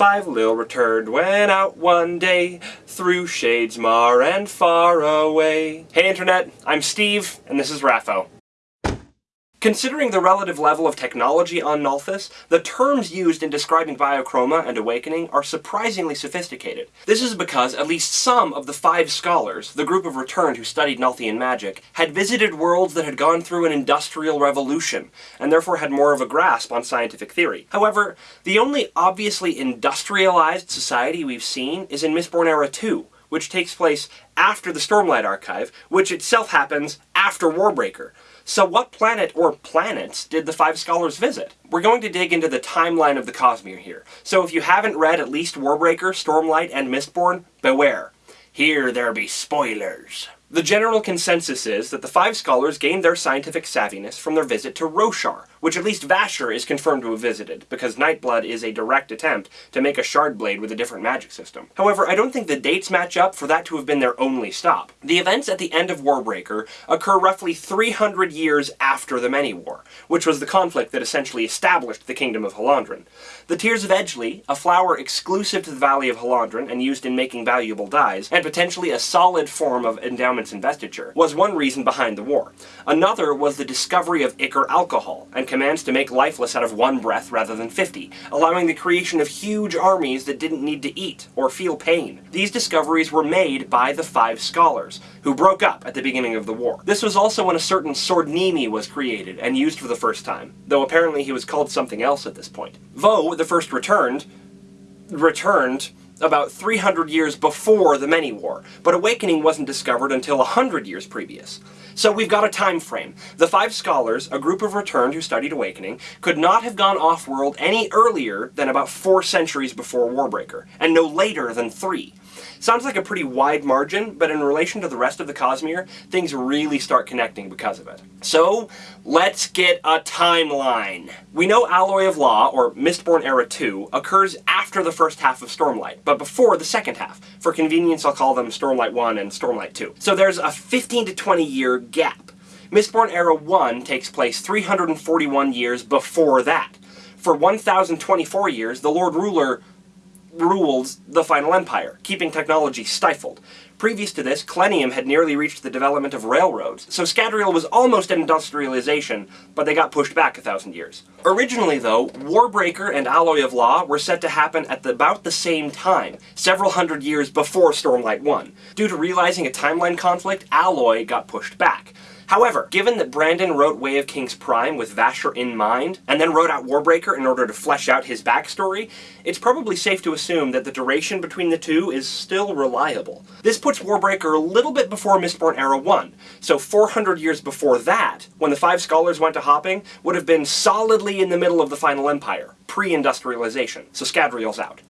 Five Lil returned, went out one day, through shades mar and far away. Hey Internet, I'm Steve, and this is Raffo. Considering the relative level of technology on Nalthis, the terms used in describing Biochroma and Awakening are surprisingly sophisticated. This is because at least some of the five scholars, the group of returned who studied Nalthian magic, had visited worlds that had gone through an industrial revolution, and therefore had more of a grasp on scientific theory. However, the only obviously industrialized society we've seen is in Mistborn Era 2, which takes place after the Stormlight Archive, which itself happens after Warbreaker. So what planet or planets did the five scholars visit? We're going to dig into the timeline of the Cosmere here. So if you haven't read at least Warbreaker, Stormlight, and Mistborn, beware. Here there be spoilers. The general consensus is that the five scholars gained their scientific savviness from their visit to Roshar, which at least Vasher is confirmed to have visited, because Nightblood is a direct attempt to make a shard blade with a different magic system. However, I don't think the dates match up for that to have been their only stop. The events at the end of Warbreaker occur roughly 300 years after the Many-War, which was the conflict that essentially established the Kingdom of Hallandren. The Tears of Edgli, a flower exclusive to the Valley of Hallandren and used in making valuable dyes, and potentially a solid form of endowment investiture, was one reason behind the war. Another was the discovery of Ichor alcohol, and commands to make lifeless out of one breath rather than 50, allowing the creation of huge armies that didn't need to eat or feel pain. These discoveries were made by the Five Scholars, who broke up at the beginning of the war. This was also when a certain Sword-nimi was created and used for the first time, though apparently he was called something else at this point. Vo, the first returned, returned about 300 years before the Many-War, but Awakening wasn't discovered until 100 years previous. So we've got a time frame. The five scholars, a group of returned who studied Awakening, could not have gone off-world any earlier than about four centuries before Warbreaker, and no later than three. Sounds like a pretty wide margin, but in relation to the rest of the Cosmere, things really start connecting because of it. So, let's get a timeline. We know Alloy of Law, or Mistborn Era 2, occurs after the first half of Stormlight, but before the second half. For convenience, I'll call them Stormlight 1 and Stormlight 2. So there's a 15 to 20 year gap. Mistborn Era 1 takes place 341 years before that. For 1024 years, the Lord Ruler ruled the Final Empire, keeping technology stifled. Previous to this, Khlennium had nearly reached the development of railroads, so Scadrial was almost industrialization, but they got pushed back a thousand years. Originally though, Warbreaker and Alloy of Law were set to happen at the, about the same time, several hundred years before Stormlight 1. Due to realizing a timeline conflict, Alloy got pushed back. However, given that Brandon wrote Way of Kings Prime with Vasher in mind, and then wrote out Warbreaker in order to flesh out his backstory, it's probably safe to assume that the duration between the two is still reliable. This Warbreaker a little bit before Mistborn Era 1, so 400 years before that, when the Five Scholars went to hopping, would have been solidly in the middle of the Final Empire, pre-industrialization, so Scadrial's out.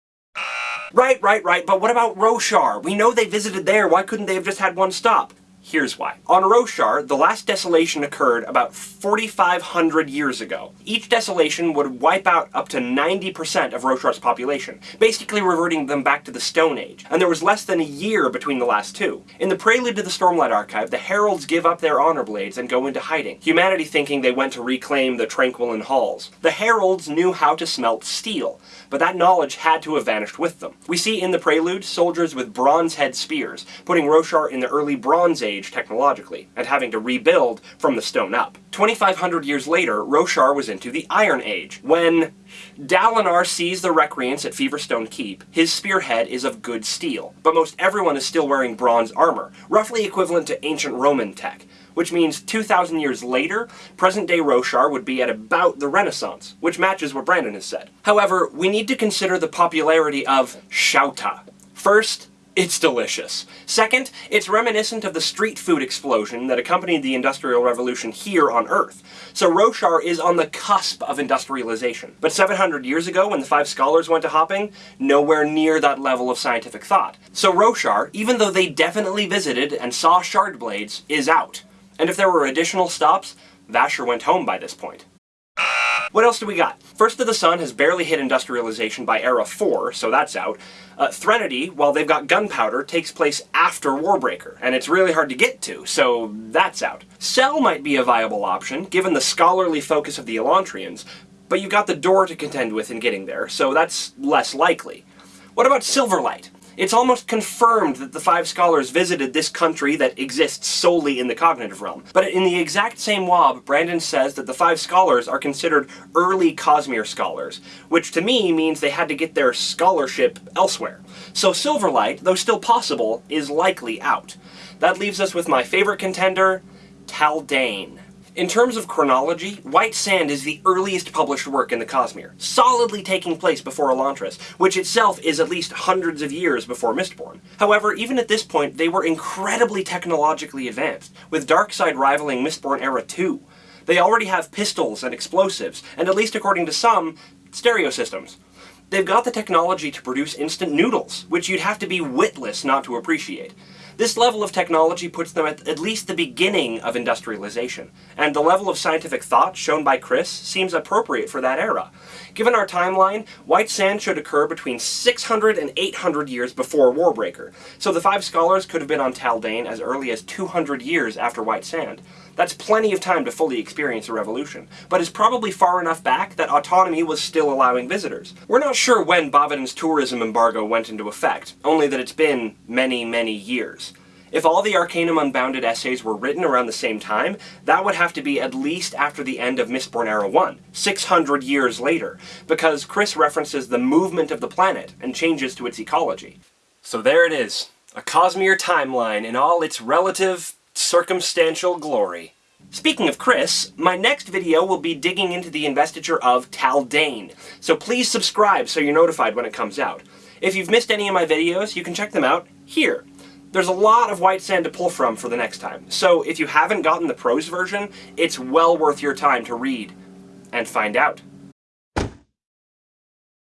Right, right, right, but what about Roshar? We know they visited there, why couldn't they have just had one stop? Here's why. On Roshar, the last desolation occurred about 4,500 years ago. Each desolation would wipe out up to 90% of Roshar's population, basically reverting them back to the Stone Age, and there was less than a year between the last two. In the prelude to the Stormlight Archive, the Heralds give up their honor blades and go into hiding, humanity thinking they went to reclaim the Tranquiline halls. The Heralds knew how to smelt steel, but that knowledge had to have vanished with them. We see in the prelude soldiers with bronze head spears, putting Roshar in the early Bronze Age age technologically, and having to rebuild from the stone up. 2,500 years later, Roshar was into the Iron Age, when Dalinar sees the recreants at Feverstone Keep. His spearhead is of good steel, but most everyone is still wearing bronze armor, roughly equivalent to ancient Roman tech which means 2,000 years later, present-day Roshar would be at about the Renaissance, which matches what Brandon has said. However, we need to consider the popularity of chouta. First, it's delicious. Second, it's reminiscent of the street food explosion that accompanied the Industrial Revolution here on Earth. So Roshar is on the cusp of industrialization. But 700 years ago, when the five scholars went to hopping, nowhere near that level of scientific thought. So Roshar, even though they definitely visited and saw shard blades, is out. And if there were additional stops, Vasher went home by this point. What else do we got? First of the Sun has barely hit industrialization by Era 4, so that's out. Uh, Threnody, while they've got gunpowder, takes place after Warbreaker, and it's really hard to get to, so that's out. Sel might be a viable option, given the scholarly focus of the Elantrians, but you've got the Dor to contend with in getting there, so that's less likely. What about Silverlight? It's almost confirmed that the five scholars visited this country that exists solely in the cognitive realm. But in the exact same wob, Brandon says that the five scholars are considered early Cosmere scholars, which to me means they had to get their scholarship elsewhere. So Silverlight, though still possible, is likely out. That leaves us with my favorite contender, Taldain. In terms of chronology, White Sand is the earliest published work in the Cosmere, solidly taking place before Elantris, which itself is at least hundreds of years before Mistborn. However, even at this point, they were incredibly technologically advanced, with Darkside rivaling Mistborn Era 2. They already have pistols and explosives, and at least according to some, stereo systems. They've got the technology to produce instant noodles, which you'd have to be witless not to appreciate. This level of technology puts them at at least the beginning of industrialization, and the level of scientific thought shown by Khriss seems appropriate for that era. Given our timeline, White Sand should occur between 600 and 800 years before Warbreaker, so the five scholars could have been on Taldain as early as 200 years after White Sand. That's plenty of time to fully experience a revolution, but is probably far enough back that autonomy was still allowing visitors. We're not sure when Bavadin's tourism embargo went into effect, only that it's been many, many years. If all the Arcanum Unbounded essays were written around the same time, that would have to be at least after the end of Mistborn Era 1, 600 years later, because Khriss references the movement of the planet and changes to its ecology. So there it is, a Cosmere timeline in all its relative circumstantial glory. Speaking of Khriss, my next video will be digging into the investiture of Taldain, so please subscribe so you're notified when it comes out. If you've missed any of my videos, you can check them out here. There's a lot of white sand to pull from for the next time, so if you haven't gotten the prose version, it's well worth your time to read and find out.